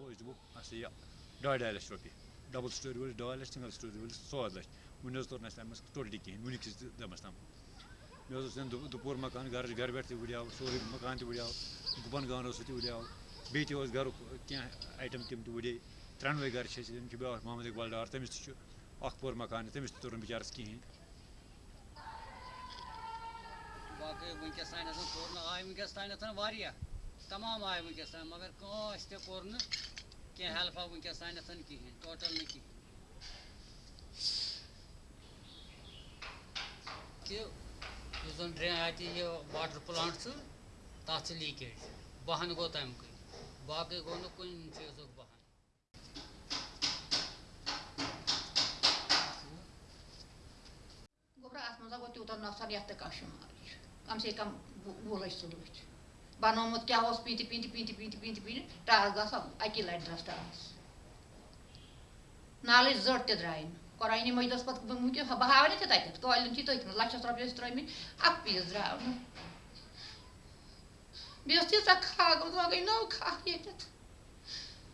سا یہ ڈاے ڈاے لچھ رۄپیہِ ڈبل سٹوری وٲلِس ڈاے لچھ سنگل سٹوری وٲلِس ژور لچھ وٕنہِ حظ توٚر نہٕ اَسہِ تَمہِ منٛز ٹوٹلی کِہیٖنۍ وٕنیُکِس دَمَس تام مےٚ حظ اوس دُپوٗر مکان گَرٕچ گَرٕ پٮ۪ٹھ تہِ وٕڈیو سورُے مکان تہِ وٕڈیو گُپن گانہٕ اوس سُہ تہِ وٕڈیو بیٚیہِ تہِ اوس گَرُک کینٛہہ آیٹَم تِم تہِ وٕڈے ترٛٮ۪نوَے گَرٕ چھِ أسۍ تِم چھِ بیٛاکھ محمد اقبال ڈار تٔمِس تہِ چھُ اَکھ پور مکان تٔمِس تہِ توٚر نہٕ بِچارَس کِہیٖنۍ باقٕے تانٮ۪تھ نہٕ آے تانٮ۪تھ واریاہ تمام آے وٕنکیٚس تام مگر کٲنٛسہِ تہِ کوٚر نہٕ کینٛہہ ہیٚلپا ٹوٹل نہٕ کِہیٖنۍ تہِ واٹر پٕلانٛٹ چھُ تَتھ چھِ لیٖکیج بہان گوٚو تَمکُے باقٕے گوٚو نہٕ کُنہِ چیٖزُک بہان گوٚبرا اَتھ منٛز گوٚو تیوٗتاہ نۄقصان یَتھ تہِ کانٛہہ چھُ سے کَم وُہ لَچھ ژٕ لٔچھ Banamot kya was piti piti piti piti piti piti taas da sam akiler dras taas. Nalis zort te drain. Korayni moj dos pat mutio ha bahavani te taitet. Ko alin ti toit lacha strapio stroimi ak pis draun. Bios ti sa kagam zma gai no kahyetet.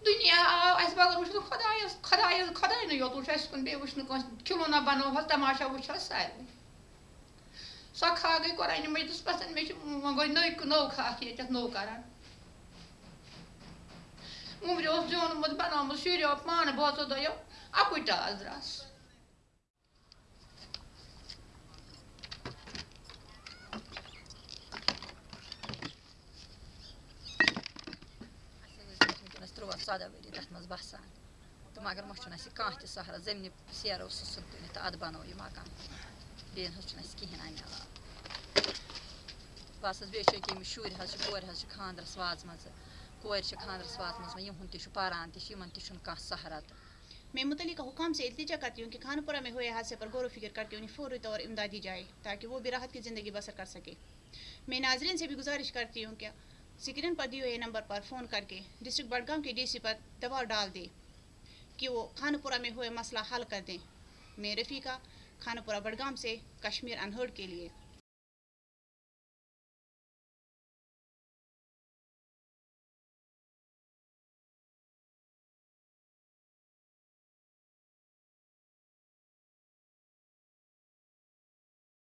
Dünya az bağlar uçtu kadayız kadayız kadayını yoldu uçaşkın bir uçtu kilona bana hasta maşa uçaşsaydı. سۄ کھَکھ گٔے قۄرانہِ مٔجدَس پٮ۪ٹھ مےٚ چھِ وۄنۍ گوٚو نٔے نٔو کھَکھ ییٚتٮ۪تھ نوٚو کَران وُمبرِ اوس زیوٗنمُت بَنومُت شُریو پانہٕ بٲژو دۄیو اَکُے ٹاس درٛاس وٕنکٮ۪نَس تُرٛواہ ژۄداہ ؤری تَتھ منٛز بَسان تہٕ مگر وۄنۍ چھُنہٕ اَسہِ کانٛہہ تہِ سہرا زٔمیٖنہِ سیرو سُہ سُہ تُلِتھ تہٕ اَدٕ بَنوو یہِ مکان بیٚیہِ نہ حظ چھُنہٕ اَسہِ کِہیٖنۍ اَمہِ علاوٕ بَس حظ بیٚیہِ چھِ أکیٛاہ ییٚمِس شُرۍ حظ چھِ کورِ حظ چھِ خاندرَس وازمَژٕ کورِ چھِ خاندرَس وازمَژٕ وۄنۍ یِہُنٛد تہِ چھُ پَران تہِ چھِ یِمَن تہِ چھُنہٕ کانٛہہ سہرا تہٕ میں متعلقہ حکام سے التجا کرتی ہوں کہ خانپورہ میں ہوئے حادثے پر غور و فکر کر کے انہیں فوری طور امداد دی جائے تاکہ وہ بھی راحت کی زندگی بسر کر سکے میں ناظرین سے بھی گزارش کرتی ہوں کہ سکرین پر دیے ہوئے نمبر پر فون کر کے ڈسٹرکٹ بڈگام کے ڈی سی پر دباؤ ڈال دے کہ وہ خانپورہ میں ہوئے مسئلہ حل کر دیں میں رفیقہ کھانا پورا بڑگام سے کشمیر انہرڈ کے لیے۔